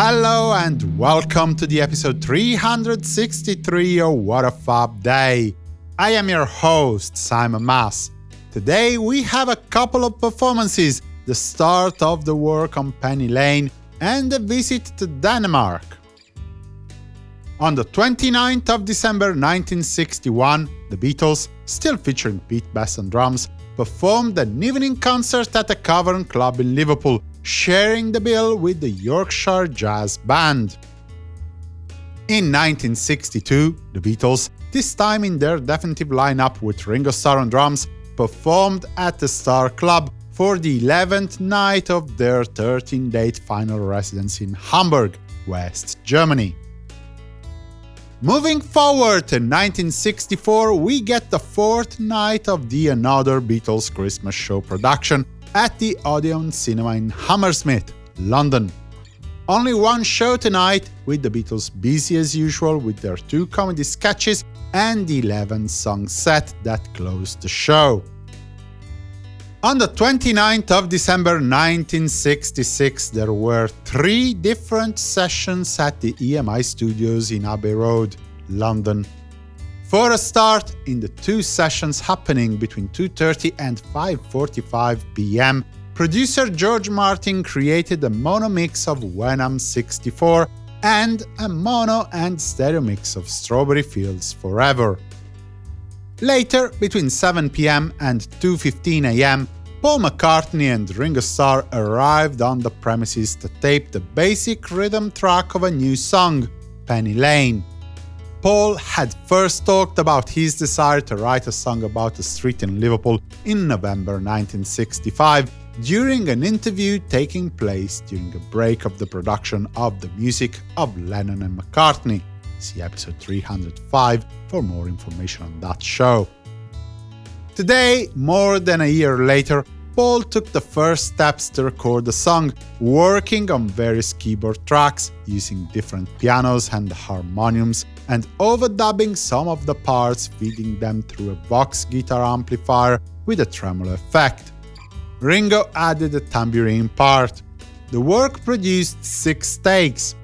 Hello and welcome to the episode 363 of What a Fab Day. I am your host, Simon Mas. Today we have a couple of performances, the start of the work on Penny Lane and a visit to Denmark. On the 29th of December 1961, the Beatles, still featuring Pete Best on drums, performed an evening concert at a Cavern Club in Liverpool, sharing the bill with the Yorkshire Jazz Band. In 1962, the Beatles, this time in their definitive lineup with Ringo Starr on drums, performed at the Star Club for the 11th night of their 13-date final residence in Hamburg, West Germany. Moving forward to 1964, we get the fourth night of the Another Beatles Christmas Show production at the Odeon Cinema in Hammersmith, London. Only one show tonight, with the Beatles busy as usual with their two comedy sketches and the 11-song set that closed the show. On the 29th of December 1966, there were three different sessions at the EMI studios in Abbey Road, London. For a start, in the two sessions happening between 2.30 and 5.45 pm, producer George Martin created a mono mix of When I'm 64 and a mono and stereo mix of Strawberry Fields Forever. Later, between 7 pm and 2.15 am, Paul McCartney and Ringo Starr arrived on the premises to tape the basic rhythm track of a new song, Penny Lane. Paul had first talked about his desire to write a song about a street in Liverpool in November 1965 during an interview taking place during a break of the production of the music of Lennon and McCartney. See episode 305 for more information on that show. Today, more than a year later, Paul took the first steps to record the song, working on various keyboard tracks, using different pianos and harmoniums, and overdubbing some of the parts, feeding them through a Vox guitar amplifier with a tremolo effect. Ringo added a tambourine part. The work produced six takes,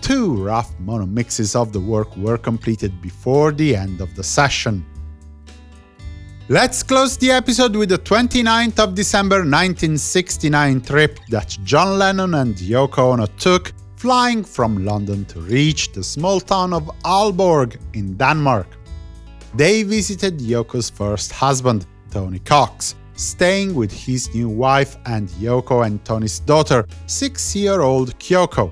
Two rough mono mixes of the work were completed before the end of the session. Let's close the episode with the 29th of December 1969 trip that John Lennon and Yoko Ono took, flying from London to reach the small town of Aalborg in Denmark. They visited Yoko's first husband, Tony Cox, staying with his new wife and Yoko and Tony's daughter, six-year-old Kyoko.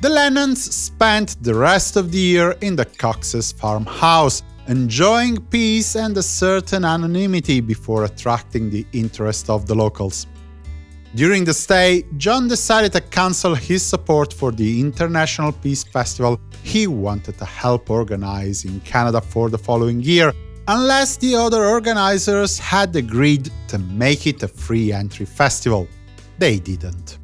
The Lennons spent the rest of the year in the Cox's farmhouse, enjoying peace and a certain anonymity before attracting the interest of the locals. During the stay, John decided to cancel his support for the International Peace Festival he wanted to help organize in Canada for the following year, unless the other organizers had agreed to make it a free entry festival. They didn't.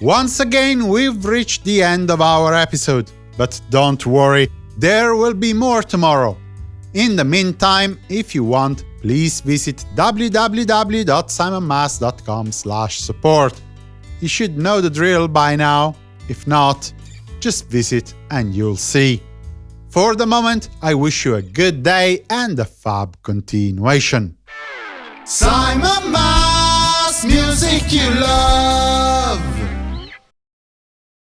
Once again, we've reached the end of our episode, but don't worry, there will be more tomorrow. In the meantime, if you want, please visit www.simonmas.com support. You should know the drill by now. If not, just visit and you'll see. For the moment, I wish you a good day and a fab continuation. Simon Mas, music you love.